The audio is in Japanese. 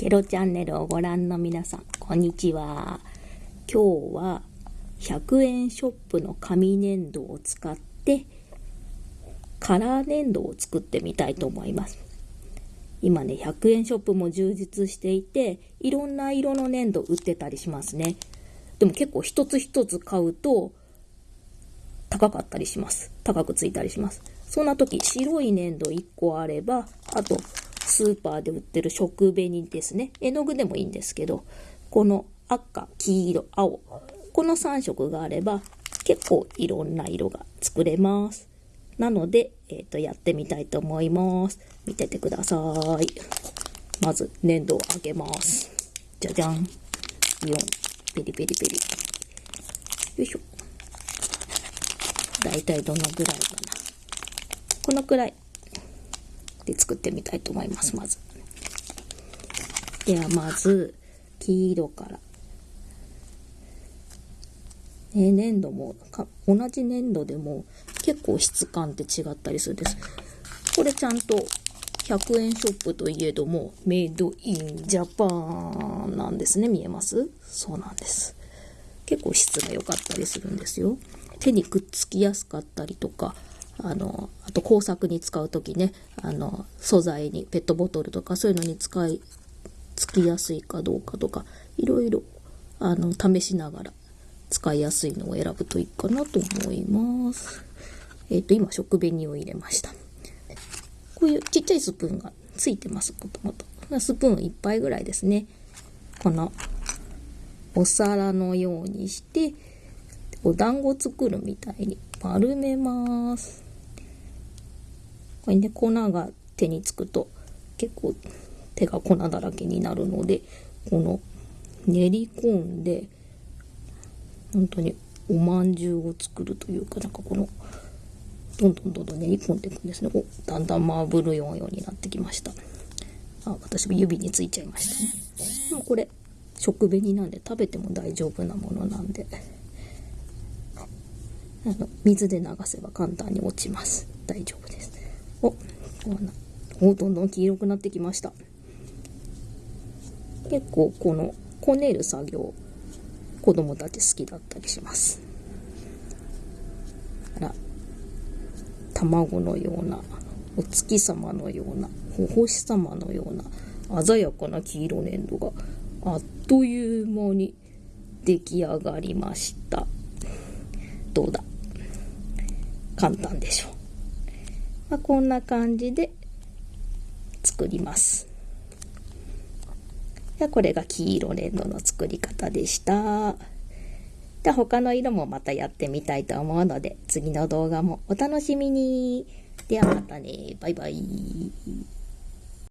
ケロチャンネルをご覧の皆さん、こんにちは。今日は100円ショップの紙粘土を使ってカラー粘土を作ってみたいと思います。今ね、100円ショップも充実していて、いろんな色の粘土売ってたりしますね。でも結構一つ一つ買うと高かったりします。高くついたりします。そんな時、白い粘土1個あれば、あとスーパーで売ってる食紅ですね。絵の具でもいいんですけど、この赤、黄色、青、この3色があれば結構いろんな色が作れます。なので、えっ、ー、と、やってみたいと思います。見ててください。まず、粘土を開けます。じゃじゃん。4、ペリペリペリ。よいしょ。だいたいどのぐらいかな。このくらいで作ってみたいと思います、まず。では、まず、黄色から。ね、粘土も同じ粘土でも結構質感って違ったりするんです。これちゃんと100円ショップといえども、メイドインジャパンなんですね。見えます？そうなんです。結構質が良かったりするんですよ。手にくっつきやすかったりとか、あの、あと工作に使う時ね、あの、素材にペットボトルとかそういうのに使い、つきやすいかどうかとか、いろいろ、あの、試しながら使いやすいのを選ぶといいかなと思います。えっ、ー、と、今、食紅を入れました。こういうちっちゃいスプーンがついてます、もともと。スプーン1杯ぐらいですね。この、お皿のようにして、お団子作るみたいに丸めます。これね、粉が手につくと結構手が粉だらけになるので、この練り込んで、本当におまんじゅうを作るというか、なんかこの、どんどんどんどん練り込んでいくんですね。おだんだんマーブルようになってきました。あ、私も指についちゃいましたね。もこれ、食紅なんで食べても大丈夫なものなんで、あの水で流せば簡単に落ちます。大丈夫です。お、おどんどん黄色くなってきました。結構このこねる作業子供たち好きだったりします。あら卵のようなお月様のようなお星様のような鮮やかな黄色粘土があっという間に出来上がりました。どうだ？簡単でしょう、まあ、こんな感じで作りますこれが黄色レンドの作り方でした。で他の色もまたやってみたいと思うので、次の動画もお楽しみに。ではまたね。バイバイ。